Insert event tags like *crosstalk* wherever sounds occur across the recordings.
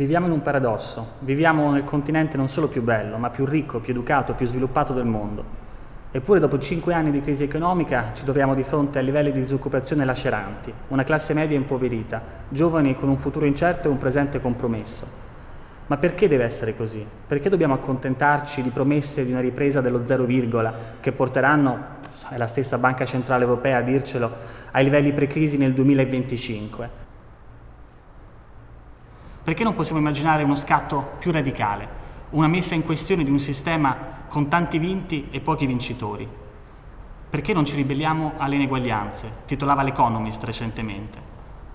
Viviamo in un paradosso, viviamo nel continente non solo più bello, ma più ricco, più educato, più sviluppato del mondo. Eppure dopo cinque anni di crisi economica ci troviamo di fronte a livelli di disoccupazione laceranti, una classe media impoverita, giovani con un futuro incerto e un presente compromesso. Ma perché deve essere così? Perché dobbiamo accontentarci di promesse di una ripresa dello zero virgola che porteranno, è la stessa Banca Centrale Europea a dircelo, ai livelli pre-crisi nel 2025? Perché non possiamo immaginare uno scatto più radicale, una messa in questione di un sistema con tanti vinti e pochi vincitori. Perché non ci ribelliamo alle ineguaglianze? titolava l'Economist recentemente.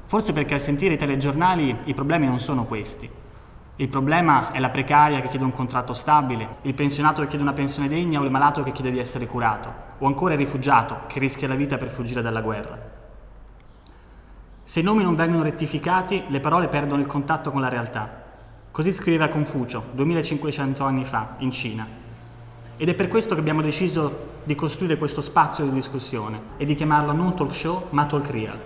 Forse perché al sentire i telegiornali i problemi non sono questi. Il problema è la precaria che chiede un contratto stabile, il pensionato che chiede una pensione degna o il malato che chiede di essere curato, o ancora il rifugiato che rischia la vita per fuggire dalla guerra. Se i nomi non vengono rettificati, le parole perdono il contatto con la realtà. Così scriveva Confucio, 2500 anni fa, in Cina, ed è per questo che abbiamo deciso di costruire questo spazio di discussione e di chiamarlo non talk show ma talk real,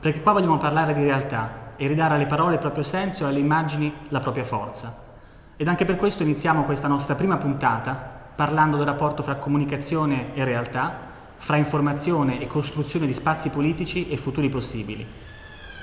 perché qua vogliamo parlare di realtà e ridare alle parole il proprio senso e alle immagini la propria forza. Ed anche per questo iniziamo questa nostra prima puntata parlando del rapporto fra comunicazione e realtà, fra informazione e costruzione di spazi politici e futuri possibili.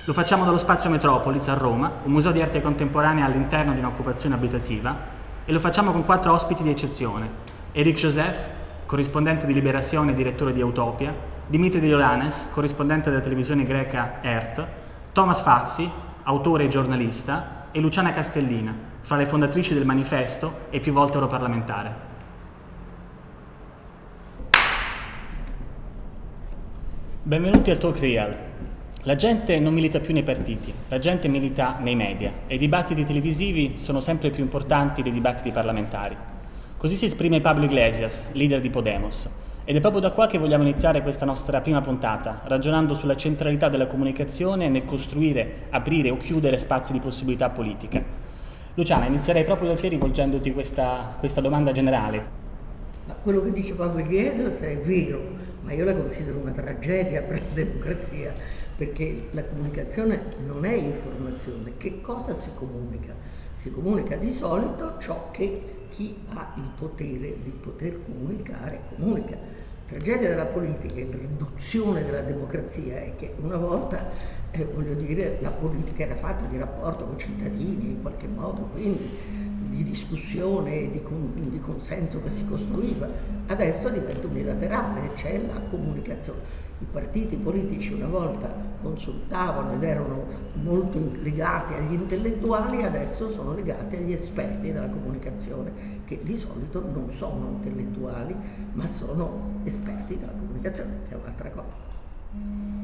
Lo facciamo dallo Spazio Metropolis a Roma, un museo di arte contemporanea all'interno di un'occupazione abitativa, e lo facciamo con quattro ospiti di eccezione, Eric Joseph, corrispondente di Liberazione e direttore di Utopia, Dimitri Di Diolanes, corrispondente della televisione greca ERT, Thomas Fazzi, autore e giornalista, e Luciana Castellina, fra le fondatrici del manifesto e più volte europarlamentare. Benvenuti al Talk Real. La gente non milita più nei partiti, la gente milita nei media e i dibattiti televisivi sono sempre più importanti dei dibattiti parlamentari. Così si esprime Pablo Iglesias, leader di Podemos. Ed è proprio da qua che vogliamo iniziare questa nostra prima puntata, ragionando sulla centralità della comunicazione nel costruire, aprire o chiudere spazi di possibilità politica. Luciana, inizierei proprio da te rivolgendoti questa, questa domanda generale. Ma quello che dice Pablo Iglesias è vero, ma io la considero una tragedia per la democrazia, perché la comunicazione non è informazione. Che cosa si comunica? Si comunica di solito ciò che chi ha il potere di poter comunicare, comunica. La tragedia della politica e la riduzione della democrazia è che una volta, eh, voglio dire, la politica era fatta di rapporto con i cittadini in qualche modo, quindi di discussione, di, con, di consenso che si costruiva. Adesso diventa unilaterale, c'è la comunicazione. I partiti politici una volta consultavano ed erano molto legati agli intellettuali, adesso sono legati agli esperti della comunicazione, che di solito non sono intellettuali, ma sono esperti della comunicazione, che è un'altra cosa.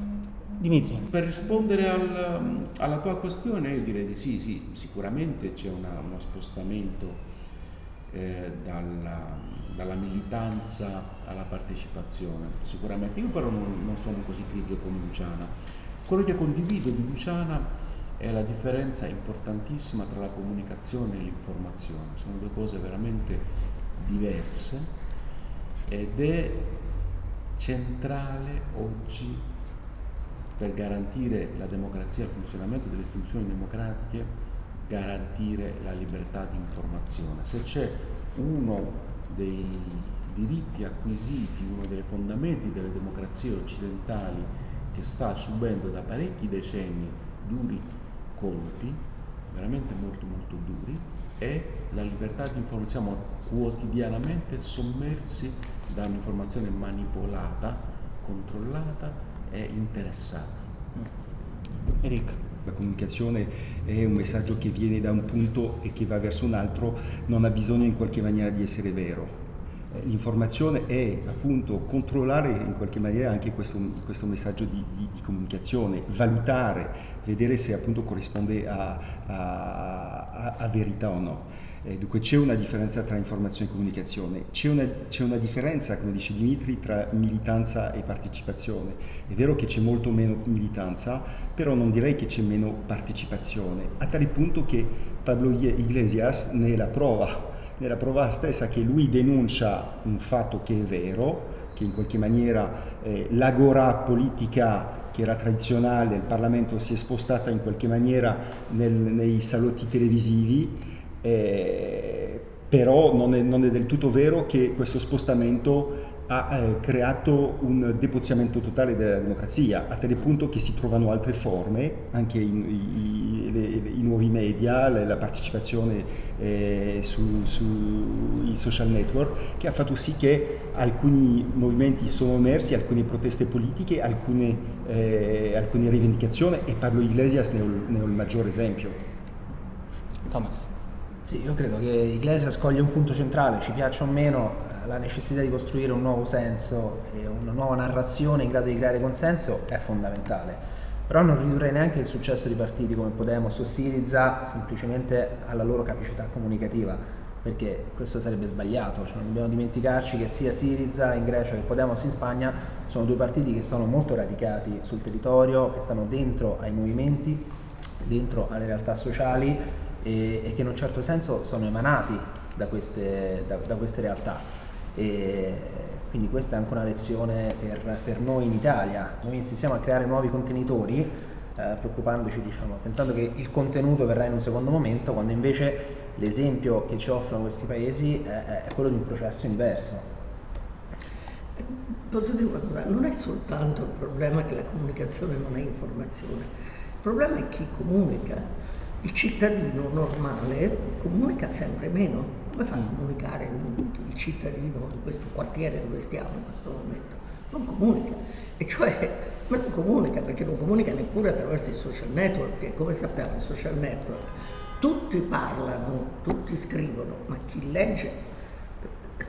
Dimitri. Per rispondere al, alla tua questione io direi di sì, sì sicuramente c'è uno spostamento eh, dalla, dalla, militanza alla partecipazione, sicuramente. Io però non, non sono così critico come Luciana. Quello che condivido di Luciana è la differenza importantissima tra la comunicazione e l'informazione, sono due cose veramente diverse ed è centrale oggi per garantire la democrazia e il funzionamento delle istituzioni democratiche, garantire la libertà di informazione. Se c'è uno dei diritti acquisiti, uno dei fondamenti delle democrazie occidentali che sta subendo da parecchi decenni duri colpi, veramente molto molto duri, è la libertà di informazione. Siamo quotidianamente sommersi da un'informazione manipolata, controllata è interessata. Eric. La comunicazione è un messaggio che viene da un punto e che va verso un altro, non ha bisogno in qualche maniera di essere vero. Eh, l'informazione è appunto controllare in qualche maniera anche questo, questo messaggio di, di, di, comunicazione, valutare, vedere se appunto corrisponde a, a, a, a verità o no. Eh, dunque c'è una differenza tra informazione e comunicazione, c'è una, una, differenza, come dice Dimitri, tra militanza e partecipazione. È vero che c'è molto meno militanza, però non direi che c'è meno partecipazione, a tale punto che Pablo Iglesias ne è la prova nella prova stessa che lui denuncia un fatto che è vero, che in qualche maniera eh, l'agora politica che era tradizionale, il Parlamento si è spostata in qualche maniera nel, nei salotti televisivi, eh, però non è, non è del tutto vero che questo spostamento ha eh, creato un depoziamento totale della democrazia, a tale punto che si trovano altre forme, anche i, i, le, i nuovi media, la, partecipazione eh, sui su social network, che ha fatto sì che alcuni movimenti sono emersi, alcune proteste politiche, alcune, eh, alcune rivendicazioni, e Pablo Iglesias ne ho, ne ho il maggiore esempio. Thomas. Sì, io credo che Iglesias coglie un punto centrale, ci piaccia o meno, la necessità di costruire un nuovo senso e una nuova narrazione in grado di creare consenso è fondamentale. Però non ridurrei neanche il successo di partiti come Podemos o Siriza semplicemente alla loro capacità comunicativa, perché questo sarebbe sbagliato, cioè, non dobbiamo dimenticarci che sia Siriza in Grecia che Podemos in Spagna sono due partiti che sono molto radicati sul territorio, che stanno dentro ai movimenti, dentro alle realtà sociali e, e che in un certo senso sono emanati da queste, da, da queste realtà. E quindi questa è anche una lezione per, per noi in Italia. Noi insistiamo a creare nuovi contenitori eh, preoccupandoci, diciamo, pensando che il contenuto verrà in un secondo momento, quando invece l'esempio che ci offrono questi paesi è, è quello di un processo inverso. Posso dire una cosa, non è soltanto il problema che la comunicazione non è informazione, il problema è chi comunica. Il cittadino normale comunica sempre meno, come fa a comunicare il cittadino di questo quartiere dove stiamo in questo momento? Non comunica. E cioè, ma non comunica perché non comunica neppure attraverso i social network, che come sappiamo i social network tutti parlano, tutti scrivono, ma chi legge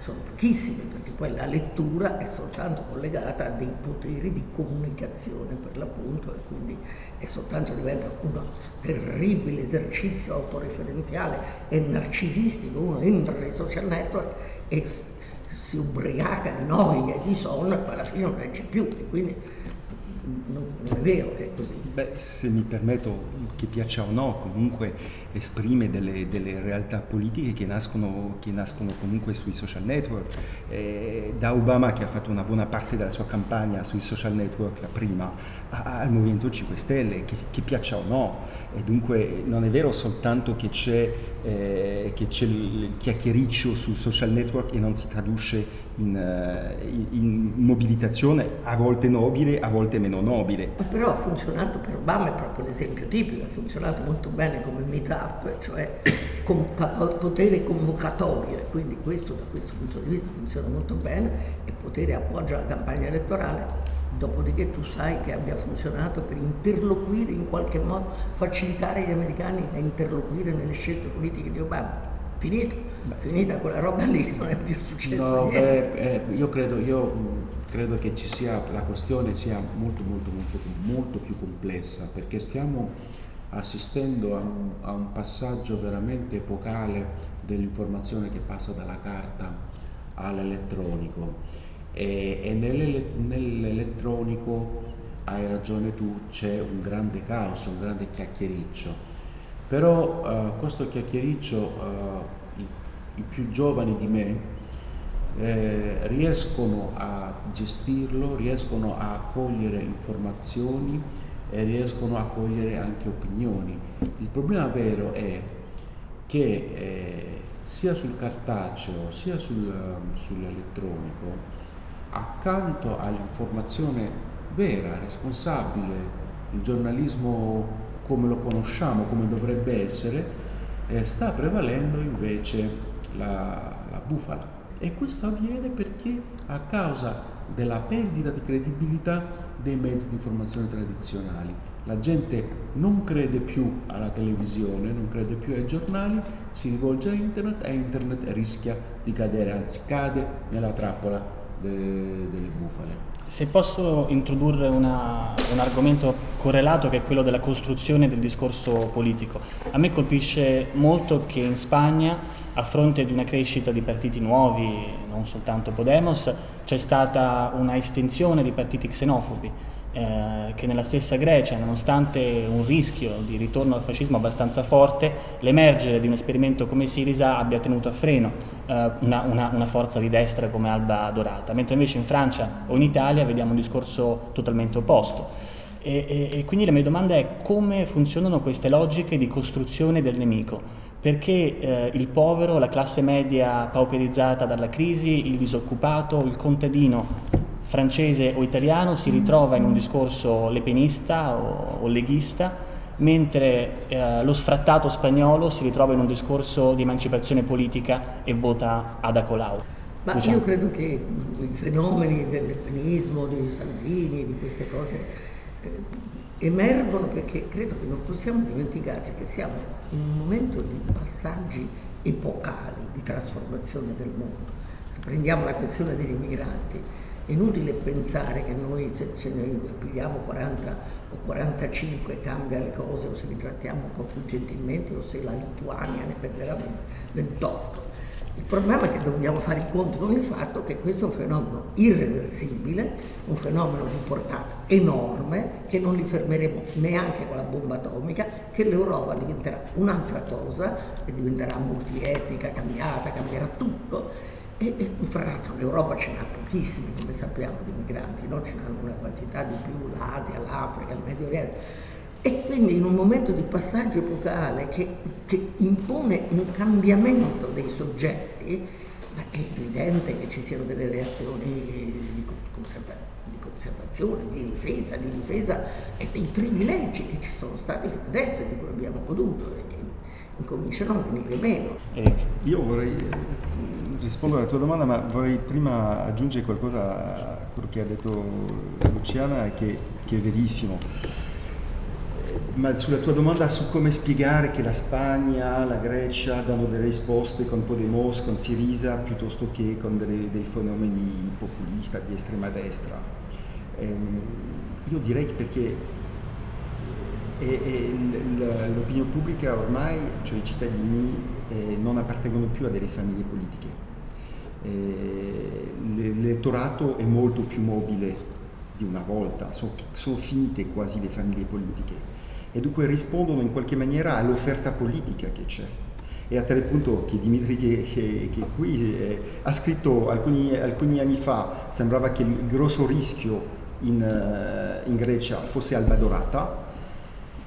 sono pochissimi perché poi la lettura è soltanto collegata a dei poteri di comunicazione per l'appunto e quindi è soltanto diventa un terribile esercizio autoreferenziale e narcisistico, uno entra nei social network e si ubriaca di noia e di sonno e poi alla fine non legge più e quindi non è vero che è così. Beh, se mi permetto, che piaccia o no, comunque esprime delle, delle realtà politiche che nascono, che nascono, comunque sui social network. Eh, da Obama, che ha fatto una buona parte della sua campagna sui social network, la prima, al Movimento 5 Stelle, che, che, piaccia o no. E dunque non è vero soltanto che c'è, eh, il chiacchiericcio sul social network e non si traduce in, eh, in, mobilitazione a volte nobile, a volte meno nobile. Però ha funzionato per Obama, è proprio l'esempio tipico, ha funzionato molto bene come meetup, cioè con potere convocatorio e quindi questo da questo punto di vista funziona molto bene e potere appoggia la campagna elettorale. Dopodiché tu sai che abbia funzionato per interloquire in qualche modo, facilitare gli americani a interloquire nelle scelte politiche di Obama finito, finita quella roba lì, *laughs* non è più successo no, beh, eh, io, credo, io credo, che ci sia, la questione sia molto, molto, molto, molto più complessa, perché stiamo assistendo a un, a un passaggio veramente epocale dell'informazione che passa dalla carta all'elettronico. E, e nell'elettronico hai ragione tu, c'è un grande caos, un grande chiacchiericcio però uh, questo chiacchiericcio uh, i, i, più giovani di me eh, riescono a gestirlo, riescono a cogliere informazioni e riescono a cogliere anche opinioni. Il problema vero è che eh, sia sul cartaceo sia sul, sull'elettronico, accanto all'informazione vera, responsabile, il giornalismo come lo conosciamo, come dovrebbe essere, eh, sta prevalendo invece la, la bufala. E questo avviene perché a causa della perdita di credibilità dei mezzi di informazione tradizionali. La gente non crede più alla televisione, non crede più ai giornali, si rivolge a internet e internet rischia di cadere, anzi cade nella trappola de, delle bufale. Se posso introdurre una, un argomento correlato che è quello della costruzione del discorso politico. A me colpisce molto che in Spagna, a fronte di una crescita di partiti nuovi, non soltanto Podemos, c'è stata una estensione di partiti xenofobi eh, che nella stessa Grecia, nonostante un rischio di ritorno al fascismo abbastanza forte, l'emergere di un esperimento come Sirisa abbia tenuto a freno una, una, una, forza di destra come Alba Dorata, mentre invece in Francia o in Italia vediamo un discorso totalmente opposto. E, e, e quindi la mia domanda è come funzionano queste logiche di costruzione del nemico? perché eh, il povero, la classe media pauperizzata dalla crisi, il disoccupato, il contadino francese o italiano si ritrova in un discorso lepenista o, o leghista, mentre eh, lo sfrattato spagnolo si ritrova in un discorso di emancipazione politica e vota ad Acolau. Ma diciamo. io credo che i fenomeni del lepenismo, di Salvini, di queste cose eh, emergono perché credo che non possiamo dimenticare che siamo in un momento di passaggi epocali, di trasformazione del mondo. Se prendiamo la questione degli immigranti, è inutile pensare che noi se ce ne pigliamo 40 o 45 cambia le cose o se li trattiamo un po' più gentilmente o se la Lituania ne perderà 28. Il problema è che dobbiamo fare i conti con il fatto che questo è un fenomeno irreversibile, un fenomeno di portata enorme, che non li fermeremo neanche con la bomba atomica, che l'Europa diventerà un'altra cosa, che diventerà multietnica, cambiata, cambierà tutto e, e fra l'altro l'Europa ce n'ha pochissimi, come sappiamo, di migranti, no? ce n'hanno una quantità di più l'Asia, l'Africa, il Medio Oriente. E quindi in un momento di passaggio epocale che, che impone un cambiamento dei soggetti, è evidente che ci siano delle reazioni di, conserva di conservazione, di difesa, di difesa e dei privilegi che ci sono stati fino adesso e di cui abbiamo goduto che incominciano a venire meno. Io vorrei rispondere alla tua domanda, ma vorrei prima aggiungere qualcosa a quello che ha detto Luciana, che, che è verissimo. Ma sulla tua domanda su come spiegare che la Spagna, la Grecia danno delle risposte con Podemos, con Sirisa, piuttosto che con delle, dei fenomeni populisti di estrema destra. Ehm, io direi perché l'opinione pubblica ormai, cioè i cittadini, eh, non appartengono più a delle famiglie politiche eh, l'elettorato è molto più mobile di una volta, sono, sono finite quasi le famiglie politiche e dunque rispondono in qualche maniera all'offerta politica che c'è. E a tale punto che Dimitri che, che, che qui eh, ha scritto alcuni, alcuni, anni fa, sembrava che il grosso rischio in, uh, in Grecia fosse Alba Dorata,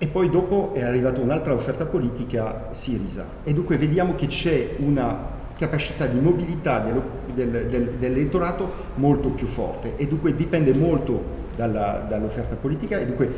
e poi dopo è arrivata un'altra offerta politica, Sirisa. E dunque vediamo che c'è una capacità di mobilità del, del, del, dell'elettorato molto più forte e dunque dipende molto dall'offerta politica e dunque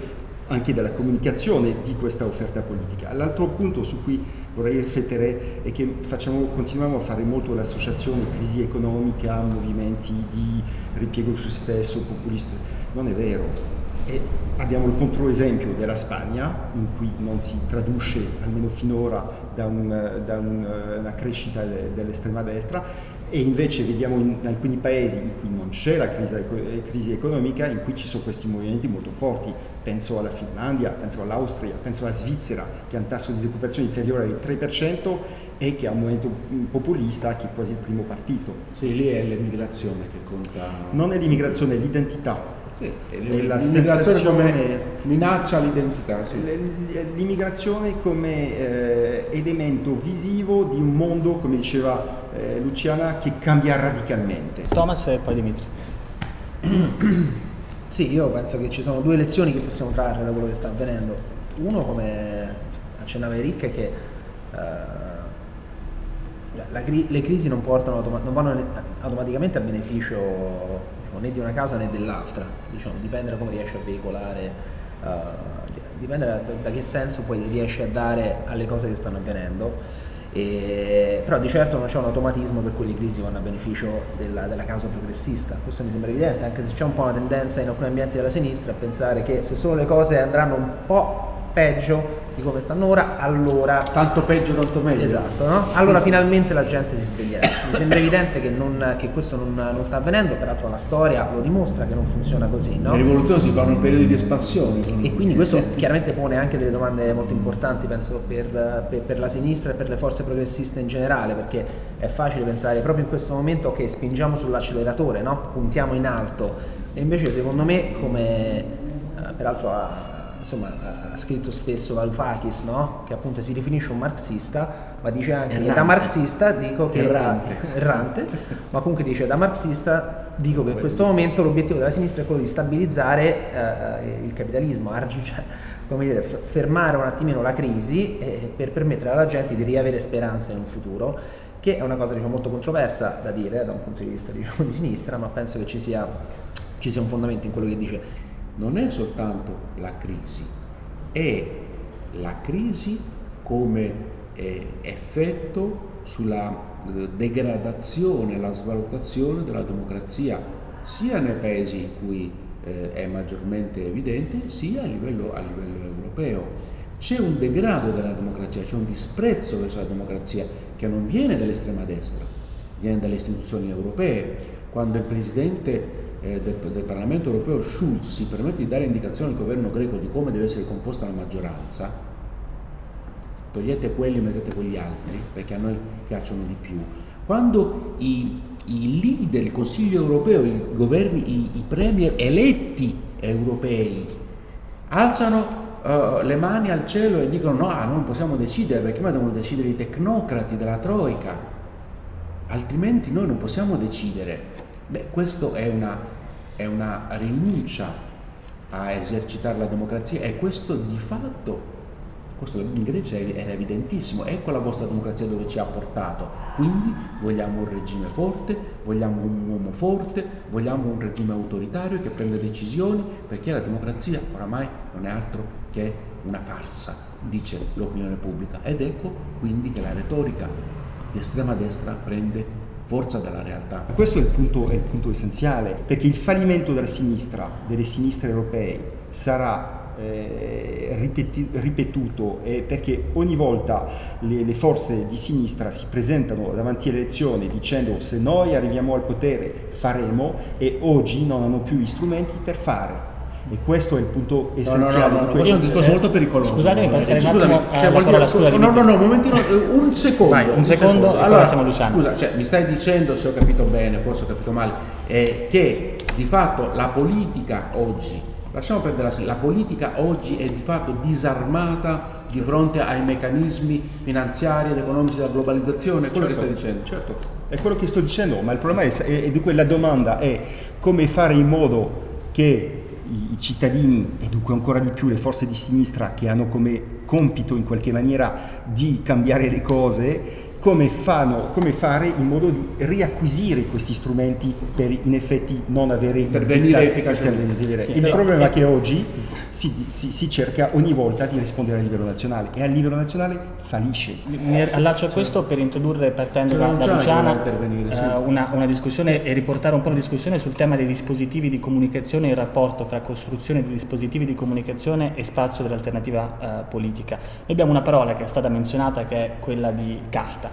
anche dalla comunicazione di questa offerta politica. L'altro punto su cui vorrei riflettere è che facciamo, continuiamo a fare molto l'associazione crisi economica, movimenti di ripiego su stesso, populisti. Non è vero, e abbiamo il controesempio della Spagna, in cui non si traduce, almeno finora, da, un, da un, una crescita dell'estrema destra, e invece vediamo in alcuni paesi in cui non c'è la crisi, crisi, economica, in cui ci sono questi movimenti molto forti. Penso alla Finlandia, penso all'Austria, penso alla Svizzera, che ha un tasso di disoccupazione inferiore al 3% e che ha un movimento populista che è quasi il primo partito. Sì, lì è l'immigrazione che conta. Non è l'immigrazione, è l'identità l'immigrazione come minaccia l'identità. Sì. L'immigrazione come eh, elemento visivo di un mondo, come diceva eh, Luciana, che cambia radicalmente. Thomas e poi Dimitri. *clears throat* Sì, io penso che ci sono due lezioni che possiamo trarre da quello che sta avvenendo. Uno, come accennava Eric, è che uh, la, le crisi non, portano non vanno automaticamente a beneficio diciamo, né di una causa né dell'altra, diciamo, dipende da come riesci a veicolare, uh, dipende da, da, che senso poi riesci a dare alle cose che stanno avvenendo. E, però di certo non c'è un automatismo per cui le crisi vanno a beneficio della, della, causa progressista, questo mi sembra evidente, anche se c'è un po' una tendenza in alcuni ambienti della sinistra a pensare che se solo le cose andranno un po' peggio di come stanno ora, allora... Tanto peggio, tanto meglio. Esatto, no? Allora finalmente la gente si sveglierà. Mi sembra evidente che, non, che questo non, non, sta avvenendo, peraltro la storia lo dimostra che non funziona così, no? Le rivoluzioni si fanno in periodi di espansione. E quindi questo chiaramente pone anche delle domande molto importanti, penso, per, per, per, la sinistra e per le forze progressiste in generale, perché è facile pensare proprio in questo momento che spingiamo sull'acceleratore, no? Puntiamo in alto. E invece secondo me come eh, peraltro ha, insomma, ha scritto spesso Varoufakis, no? che appunto si definisce un marxista, ma dice anche Errante. che da marxista dico che Errante. *laughs* errante, ma comunque dice da marxista dico che in questo momento l'obiettivo della sinistra è quello di stabilizzare eh, il capitalismo, argi- cioè, *laughs* come dire, fermare un attimino la crisi eh, per permettere alla gente di riavere speranza in un futuro, che è una cosa diciamo, molto controversa da dire da un punto di vista diciamo, di sinistra, ma penso che ci sia, ci sia un fondamento in quello che dice. Non è soltanto la crisi, è la crisi come eh, effetto sulla degradazione, la svalutazione della democrazia, sia nei paesi in cui eh, è maggiormente evidente, sia a livello, a livello europeo. C'è un degrado della democrazia, c'è un disprezzo verso la democrazia che non viene dall'estrema destra, viene dalle istituzioni europee. Quando il Presidente eh, del, del Parlamento europeo Schulz si permette di dare indicazioni al governo greco di come deve essere composta la maggioranza, togliete quelli e mettete quegli altri, perché a noi piacciono di più. Quando i, i leader, il Consiglio europeo, i governi, i, i premier eletti europei alzano eh, le mani al cielo e dicono no, noi non possiamo decidere perché noi devono decidere i tecnocrati della Troica, altrimenti noi non possiamo decidere. Beh, questo è una, è una rinuncia a esercitare la democrazia e questo di fatto, questo in Grecia era evidentissimo, ecco la vostra democrazia dove ci ha portato. Quindi vogliamo un regime forte, vogliamo un uomo forte, vogliamo un regime autoritario che prende decisioni perché la democrazia oramai non è altro che una farsa, dice l'opinione pubblica. Ed ecco quindi che la retorica di estrema destra prende forza dalla realtà. Questo è il, punto, è il punto essenziale, perché il fallimento della sinistra, delle sinistre europee, sarà eh, ripeti- ripetuto eh, perché ogni volta le, le forze di sinistra si presentano davanti alle elezioni dicendo se noi arriviamo al potere faremo e oggi non hanno più gli strumenti per fare. E questo è il punto essenziale no, no, no, questo. è un discorso molto pericoloso. Scusatemi, Eh, passerei un scusami, attimo cioè, parola, dire, scusa, no, no, no, un momentino, eh, un secondo. Vai, un secondo e poi passiamo a Luciano. Scusa, cioè, mi stai dicendo, se ho capito bene, forse ho capito male, eh, che di fatto la politica oggi, lasciamo perdere la, la politica oggi è di fatto disarmata di fronte ai meccanismi finanziari ed economici della globalizzazione, è quello che stai dicendo. Certo, è quello che sto dicendo, ma il problema è, e dunque la domanda è come fare in modo che i, cittadini e dunque ancora di più le forze di sinistra che hanno come compito in qualche maniera di cambiare le cose, come, fanno, come fare in modo di riacquisire questi strumenti per in effetti non avere Intervenire efficacemente. Sì, Il però- problema è che oggi si, si- si cerca ogni volta di rispondere a livello nazionale e a livello nazionale fallisce. Mi allaccio a questo per introdurre, partendo da, da Luciano Luciana, sì. eh, una, una discussione e riportare un po' la discussione sul tema dei dispositivi di comunicazione e il rapporto fra costruzione di dispositivi di comunicazione e spazio dell'alternativa eh, politica. Noi abbiamo una parola che è stata menzionata che è quella di casta.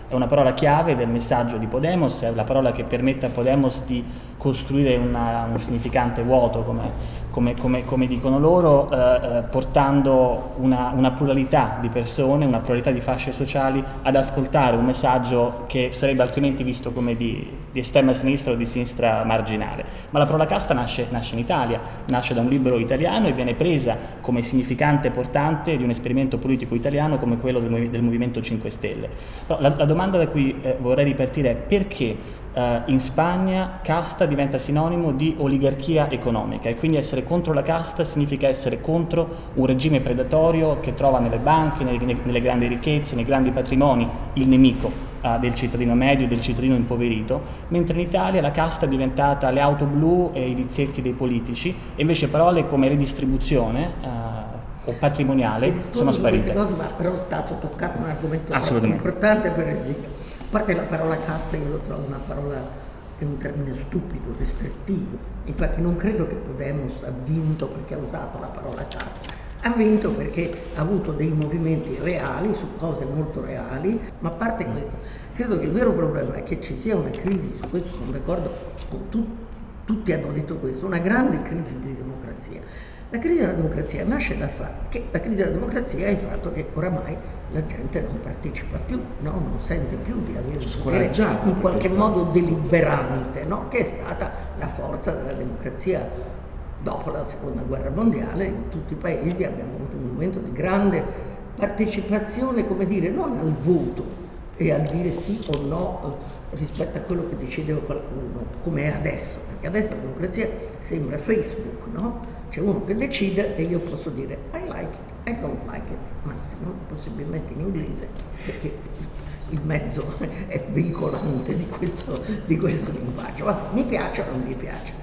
È una parola chiave del messaggio di Podemos, è la parola che permette a Podemos di costruire una- un significante vuoto, come, come- come- come dicono loro, eh, eh, portando una, una pluralità di persone, una pluralità di fasce sociali ad ascoltare un messaggio che sarebbe altrimenti visto come di, di estrema sinistra o di sinistra marginale. Ma la parola casta nasce, nasce in Italia, nasce da un libro italiano e viene presa come significante portante di un esperimento politico italiano come quello del, del Movimento 5 Stelle. Però la, la domanda da cui eh, vorrei ripartire è perché eh, in Spagna casta diventa sinonimo di oligarchia economica e quindi essere contro la casta significa essere contro un regime predatorio che trova nelle banche, nelle, nelle grandi ricchezze, nei grandi patrimoni il nemico eh, del cittadino medio, del cittadino impoverito, mentre in Italia la casta è diventata le auto blu e i vizietti dei politici. E invece parole come redistribuzione eh, o patrimoniale sono sparite. cose, ma però è stato toccato un argomento importante per esempio. A parte la parola casta, io lo trovo una parola, è un termine stupido, restrittivo. Infatti non credo che Podemos ha vinto perché ha usato la parola casta. Ha vinto perché ha avuto dei movimenti reali su cose molto reali, ma a parte questo, credo che il vero problema è che ci sia una crisi, su questo sono d'accordo con tutti tutti hanno detto questo, una grande crisi di democrazia. La crisi della democrazia nasce dal fatto che la crisi della democrazia è il fatto che oramai la gente non partecipa più, no? non sente più di avere un potere in qualche modo deliberante, no? che è stata la forza della democrazia Dopo la seconda guerra mondiale in tutti i paesi abbiamo avuto un momento di grande partecipazione, come dire, non al voto e al dire sì o no eh, rispetto a quello che decideva qualcuno, come è adesso, perché adesso la democrazia sembra Facebook, no? C'è uno che decide e io posso dire I like it, I don't like it, massimo, possibilmente in inglese, perché il mezzo è veicolante di questo, di questo linguaggio, ma mi piace o non mi piace.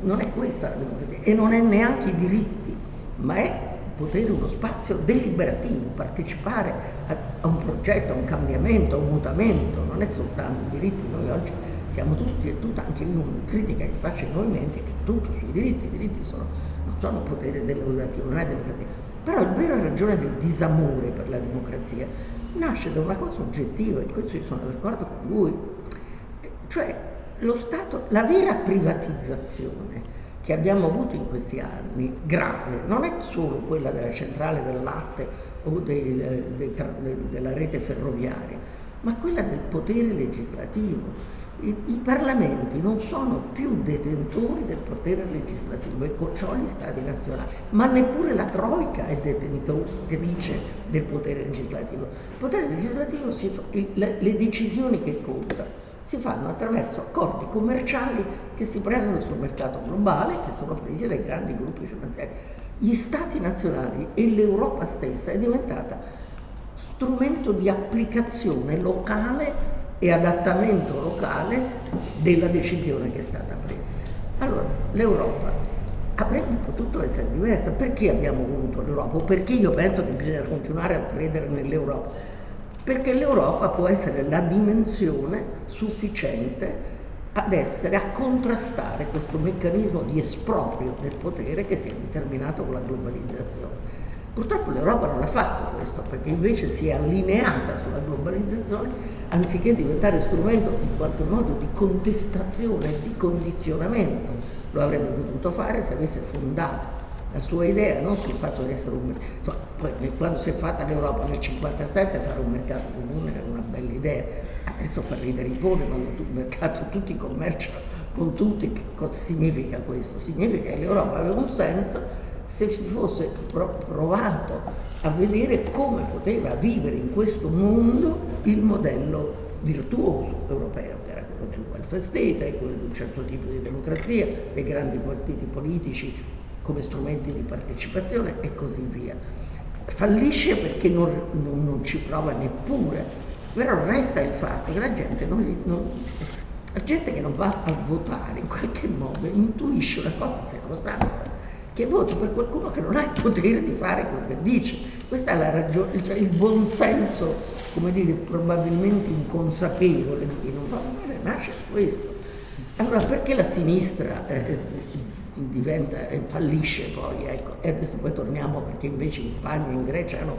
Non è questa la democrazia e non è neanche i diritti, ma è potere uno spazio deliberativo, partecipare a, a, un progetto, a un cambiamento, a un mutamento, non è soltanto i diritti, noi oggi siamo tutti e tutte, anche io una critica che faccio ai movimenti è che tutto sui diritti, i diritti sono, non sono potere deliberativo, non è democrazia, però la vera ragione del disamore per la democrazia nasce da una cosa oggettiva, in questo io sono d'accordo con lui, cioè lo Stato, la vera privatizzazione che abbiamo avuto in questi anni, grave, non è solo quella della centrale del latte o dei, dei, dei, della rete ferroviaria, ma quella del potere legislativo. I, I, parlamenti non sono più detentori del potere legislativo e con ciò gli stati nazionali, ma neppure la Troica è detentrice del potere legislativo. Il potere legislativo, si le, le decisioni che contano si fanno attraverso accordi commerciali che si prendono sul mercato globale, che sono presi dai grandi gruppi finanziari. Gli stati nazionali e l'Europa stessa è diventata strumento di applicazione locale e adattamento locale della decisione che è stata presa. Allora, l'Europa avrebbe potuto essere diversa. Perché abbiamo voluto l'Europa? Perché io penso che bisogna continuare a credere nell'Europa? Perché l'Europa può essere la dimensione sufficiente ad essere, a contrastare questo meccanismo di esproprio del potere che si è determinato con la globalizzazione. Purtroppo l'Europa non ha fatto questo perché invece si è allineata sulla globalizzazione anziché diventare strumento in qualche modo di contestazione, di condizionamento. Lo avrebbe potuto fare se avesse fondato la sua idea, non sul fatto di essere un mercato. Poi quando si è fatta l'Europa nel 1957 fare un mercato comune era una bella idea, adesso fa ridere i poni quando il mercato tutti commerciano con tutti, che cosa significa questo? Significa che l'Europa aveva un senso se si fosse provato a vedere come poteva vivere in questo mondo il modello virtuoso europeo, che era quello del welfare state, quello di un certo tipo di democrazia, dei grandi partiti politici come strumenti di partecipazione e così via. Fallisce perché non, non, non ci prova neppure, però resta il fatto che la gente, non, non, la gente che non va a votare in qualche modo intuisce una cosa sacrosanta, che vota per qualcuno che non ha il potere di fare quello che dice. Questa è la ragione, cioè il buonsenso, come dire, probabilmente inconsapevole di chi non va a votare, nasce questo. Allora perché la sinistra eh, diventa, eh, fallisce poi, ecco. e adesso poi torniamo perché invece in Spagna in Grecia no,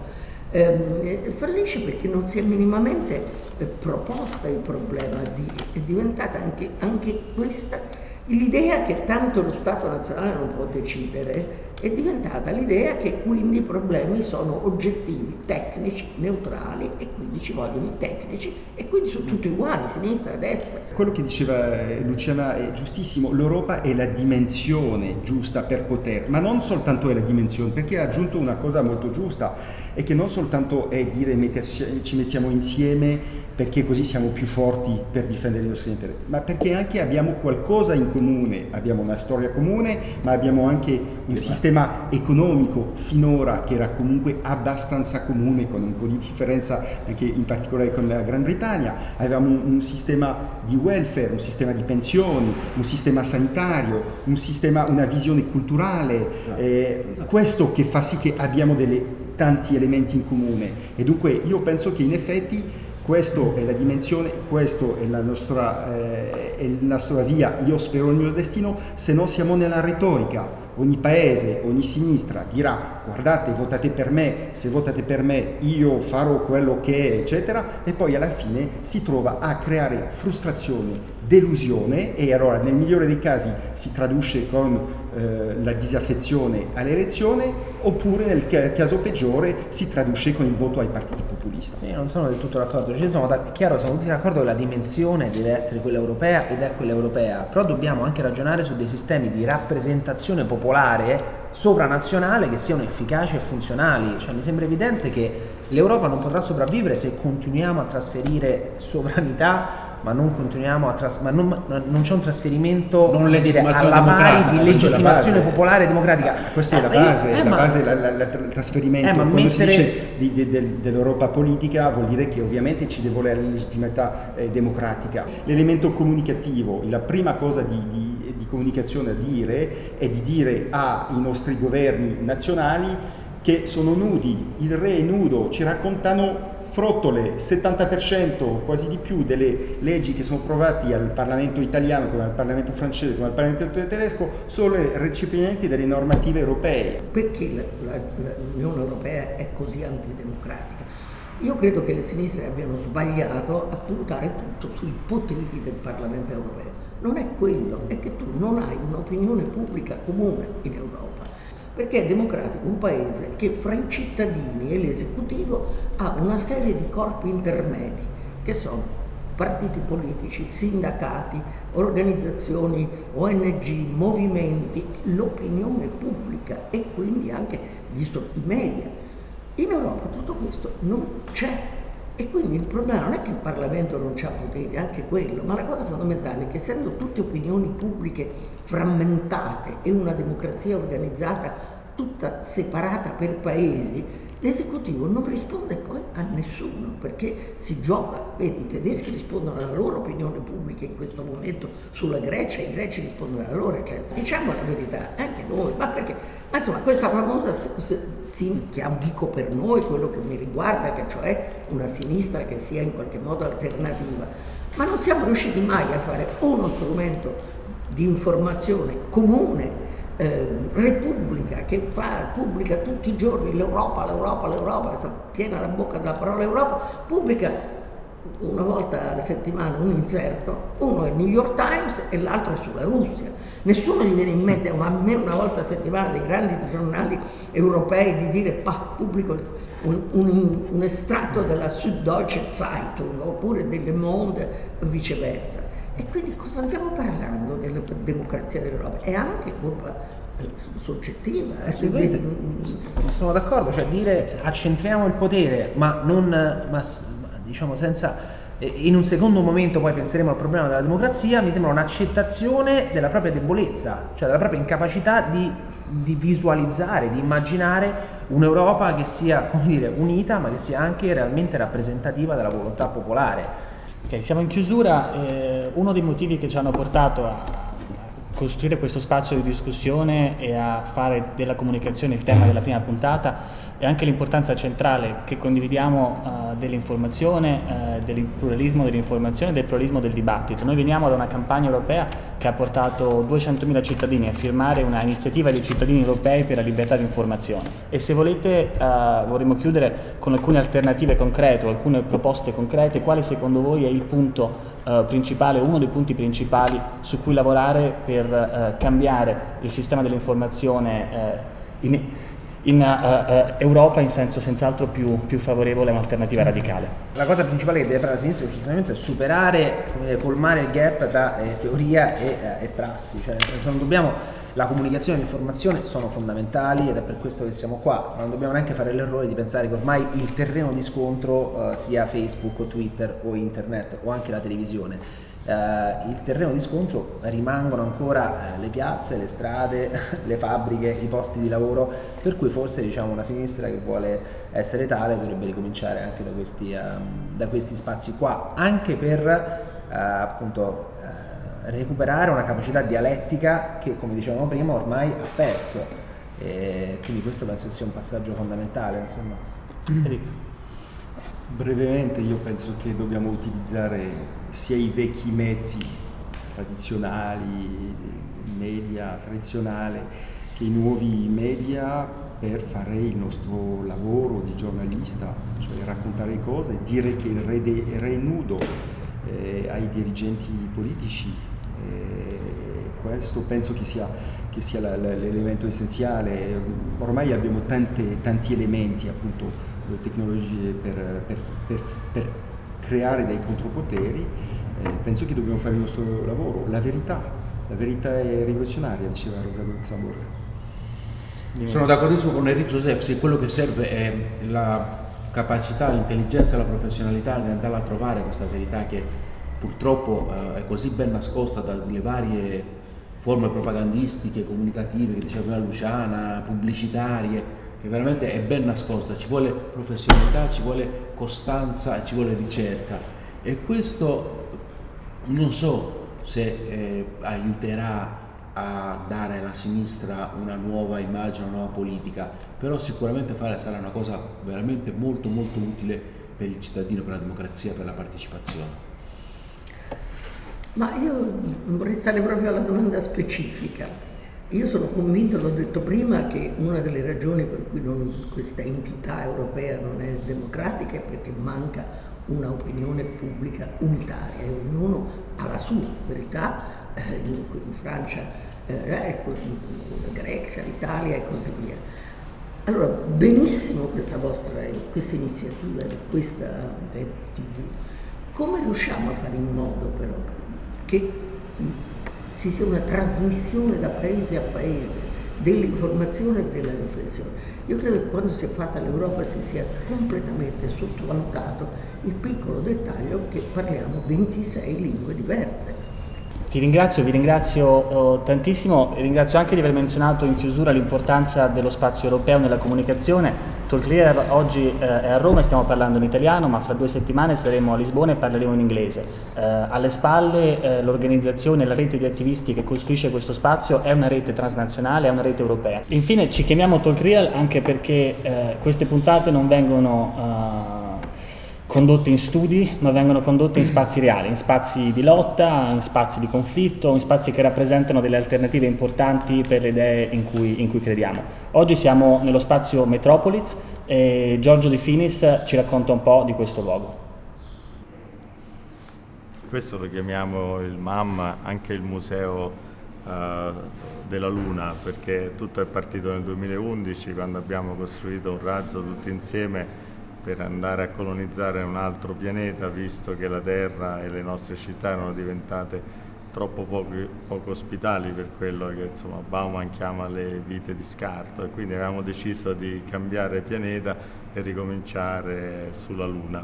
ehm, eh, fallisce perché non si è minimamente eh, proposta il problema, di, è diventata anche, anche questa l'idea che tanto lo Stato nazionale non può decidere è diventata l'idea che quindi i problemi sono oggettivi, tecnici, neutrali e quindi ci vogliono i tecnici e quindi sono tutti uguali, sinistra, destra. Quello che diceva eh, Luciana è giustissimo, l'Europa è la dimensione giusta per poter, ma non soltanto è la dimensione, perché ha aggiunto una cosa molto giusta, è che non soltanto è dire metterci, ci mettiamo insieme perché così siamo più forti per difendere i nostri interessi, ma perché anche abbiamo qualcosa in comune, abbiamo una storia comune, ma abbiamo anche un esatto. sistema economico finora che era comunque abbastanza comune, con un po' di differenza anche in particolare con la Gran Bretagna, avevamo un, un sistema di welfare, un sistema di pensioni, un sistema sanitario, un sistema, una visione culturale, esatto. Eh, esatto. questo che fa sì che abbiamo delle, tanti elementi in comune. E dunque io penso che in effetti questa è la dimensione, questa è la nostra, eh, è la nostra via, io spero il mio destino, se no siamo nella retorica, ogni paese, ogni sinistra dirà guardate votate per me, se votate per me io farò quello che è eccetera e poi alla fine si trova a creare frustrazione, delusione e allora nel migliore dei casi si traduce con eh, la disaffezione all'elezione oppure nel caso peggiore si traduce con il voto ai partiti populisti. Io non sono del tutto d'accordo, ci sono da, chiaro, siamo tutti d'accordo che la dimensione deve essere quella europea ed è quella europea, però dobbiamo anche ragionare su dei sistemi di rappresentazione popolare sovranazionale che siano efficaci e funzionali. Cioè, mi sembra evidente che l'Europa non potrà sopravvivere se continuiamo a trasferire sovranità ma non continuiamo a tras- ma non, non c'è un trasferimento non alla pari di legittimazione popolare e democratica. Questa è la eh, base, eh, la ma, base la, la, la, il trasferimento. Eh, Quando mettere... si dice di, di, del, dell'Europa politica vuol dire che ovviamente ci deve volere la legittimità eh, democratica. L'elemento comunicativo, la prima cosa di, di, di comunicazione a dire è di dire ai nostri governi nazionali che sono nudi, il re è nudo, ci raccontano frottole, 70%, quasi di più, delle leggi che sono approvate al Parlamento italiano, come al Parlamento francese, come al Parlamento tedesco, sono recepimenti delle normative europee. Perché l'Unione Europea è così antidemocratica? Io credo che le sinistre abbiano sbagliato a puntare tutto sui poteri del Parlamento europeo. Non è quello, è che tu non hai un'opinione pubblica comune in Europa perché è democratico un paese che fra i cittadini e l'esecutivo ha una serie di corpi intermedi che sono partiti politici, sindacati, organizzazioni, ONG, movimenti, l'opinione pubblica e quindi anche, visto i media. In Europa tutto questo non c'è e quindi il problema non è che il Parlamento non ha poteri, anche quello, ma la cosa fondamentale è che essendo tutte opinioni pubbliche frammentate e una democrazia organizzata tutta separata per paesi, l'esecutivo non risponde poi a nessuno perché si gioca, vedi, i tedeschi rispondono alla loro opinione pubblica in questo momento sulla Grecia, i greci rispondono alla loro, eccetera. Diciamo la verità, anche noi, ma perché? Ma insomma, questa famosa, sì, che dico per noi, quello che mi riguarda, che cioè una sinistra che sia in qualche modo alternativa, ma non siamo riusciti mai a fare uno strumento di informazione comune eh, Repubblica che fa, pubblica tutti i giorni l'Europa, l'Europa, l'Europa, piena la bocca della parola Europa, pubblica una volta alla settimana un inserto, uno è il New York Times e l'altro è sulla Russia. Nessuno gli viene in mente, almeno una volta a settimana, dei grandi giornali europei di dire pa, pubblico un, un, un estratto della Süddeutsche Zeitung oppure delle Monde viceversa. E quindi cosa andiamo parlando della democrazia dell'Europa? È anche colpa eh, soggettiva. Eh? Assolutamente. Sono d'accordo, cioè dire accentriamo il potere, ma non ma, diciamo senza in un secondo momento poi penseremo al problema della democrazia, mi sembra un'accettazione della propria debolezza, cioè della propria incapacità di, di visualizzare, di immaginare un'Europa che sia, come dire, unita, ma che sia anche realmente rappresentativa della volontà popolare. Ok, siamo in chiusura. Eh, uno dei motivi che ci hanno portato a costruire questo spazio di discussione e a fare della comunicazione il tema della prima puntata e anche l'importanza centrale che condividiamo uh, dell'informazione, uh, del pluralismo dell'informazione e del pluralismo del dibattito. Noi veniamo da una campagna europea che ha portato 200.000 cittadini a firmare una iniziativa dei cittadini europei per la libertà di informazione e se volete uh, vorremmo chiudere con alcune alternative concrete o alcune proposte concrete, quale secondo voi è il punto principale, uno dei punti principali su cui lavorare per cambiare il sistema dell'informazione in in uh, uh, Europa in senso senz'altro più, più, favorevole a un'alternativa radicale. La cosa principale che deve fare la sinistra è superare, dire, colmare il gap tra eh, teoria e, eh, e, prassi, cioè se non dobbiamo, la comunicazione e l'informazione sono fondamentali ed è per questo che siamo qua, ma non dobbiamo neanche fare l'errore di pensare che ormai il terreno di scontro uh, sia Facebook o Twitter o internet o anche la televisione eh, il terreno di scontro rimangono ancora eh, le piazze, le strade, *laughs* le fabbriche, i posti di lavoro, per cui forse diciamo, una sinistra che vuole essere tale dovrebbe ricominciare anche da questi, eh, da questi spazi qua, anche per eh, appunto eh, recuperare una capacità dialettica che come dicevamo prima ormai ha perso. E quindi questo penso sia un passaggio fondamentale. Insomma. Enrico. Brevemente io penso che dobbiamo utilizzare sia i vecchi mezzi tradizionali, media tradizionale, che i nuovi media per fare il nostro lavoro di giornalista, cioè raccontare cose, dire che il re, de, re nudo eh, ai dirigenti politici. questo penso che sia, sia l'elemento essenziale. Ormai abbiamo tante, tanti elementi, appunto, tecnologie per, per, per, per creare dei contropoteri. Eh, penso che dobbiamo fare il nostro lavoro. La verità, la verità è rivoluzionaria, diceva Rosa Luxemburg. Sono d'accordissimo con Enrico Joseph, se quello che serve è la capacità, l'intelligenza la professionalità di andare a trovare questa verità che purtroppo eh, è così ben nascosta dalle varie forme propagandistiche, comunicative, che diceva prima Luciana, pubblicitarie, che veramente è ben nascosta, ci vuole professionalità, ci vuole costanza, ci vuole ricerca e questo non so se eh, aiuterà a dare alla sinistra una nuova immagine, una nuova politica, però sicuramente fare sarà una cosa veramente molto molto utile per il cittadino, per la democrazia, per la partecipazione. Ma io vorrei stare proprio alla domanda specifica. Io sono convinto, l'ho detto prima, che una delle ragioni per cui non, questa entità europea non è democratica è perché manca un'opinione pubblica unitaria e ognuno ha la sua verità, eh, in Francia eh, ecco, Grecia, l'Italia e così via. Allora, benissimo questa vostra questa iniziativa di questa web TV. Come riusciamo a fare in modo però che ci sia una trasmissione da paese a paese dell'informazione e della riflessione? Io credo che quando si è fatta l'Europa si sia completamente sottovalutato il piccolo dettaglio che parliamo 26 lingue diverse ti ringrazio, vi ringrazio oh, tantissimo e ringrazio anche di aver menzionato in chiusura l'importanza dello spazio europeo nella comunicazione. Talklear oggi eh, è a Roma e stiamo parlando in italiano, ma fra due settimane saremo a Lisbona e parleremo in inglese. Eh, alle spalle eh, l'organizzazione, la rete di attivisti che costruisce questo spazio è una rete transnazionale, è una rete europea. Infine ci chiamiamo Talkreal anche perché eh, queste puntate non vengono eh, condotte in studi, ma vengono condotte in spazi reali, in spazi di lotta, in spazi di conflitto, in spazi che rappresentano delle alternative importanti per le idee in cui, in cui crediamo. Oggi siamo nello spazio Metropolis e Giorgio De Finis ci racconta un po' di questo luogo. Questo lo chiamiamo il MAM, anche il Museo uh, della Luna, perché tutto è partito nel 2011 quando abbiamo costruito un razzo tutti insieme per andare a colonizzare un altro pianeta, visto che la Terra e le nostre città erano diventate troppo poco, poco ospitali per quello che insomma, Bauman chiama le vite di scarto e quindi avevamo deciso di cambiare pianeta e ricominciare sulla Luna.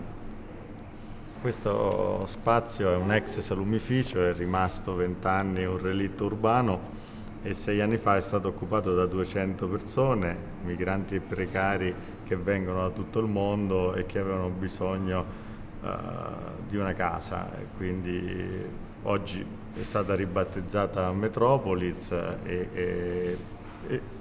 Questo spazio è un ex salumificio, è rimasto vent'anni un relitto urbano e sei anni fa è stato occupato da 200 persone, migranti e precari che vengono da tutto il mondo e che avevano bisogno uh, di una casa. Quindi oggi è stata ribattezzata Metropolis e, e,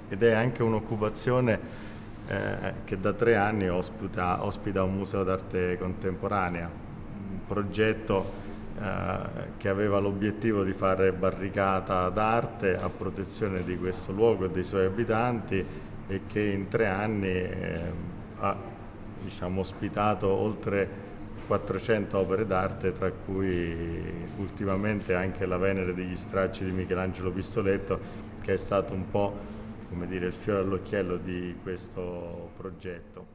ed è anche un'occupazione eh, che da tre anni ospita, ospita un museo d'arte contemporanea, un progetto eh, che aveva l'obiettivo di fare barricata d'arte a protezione di questo luogo e dei suoi abitanti e che in tre anni eh, ha diciamo, ospitato oltre 400 opere d'arte, tra cui ultimamente anche la Venere degli stracci di Michelangelo Pistoletto, che è stato un po' dire, il fiore all'occhiello di questo progetto.